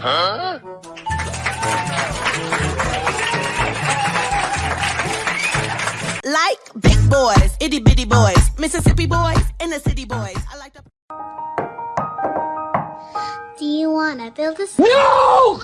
Huh? Like big boys, itty bitty boys, Mississippi boys, and the city boys. I like the. Do you wanna build a? No!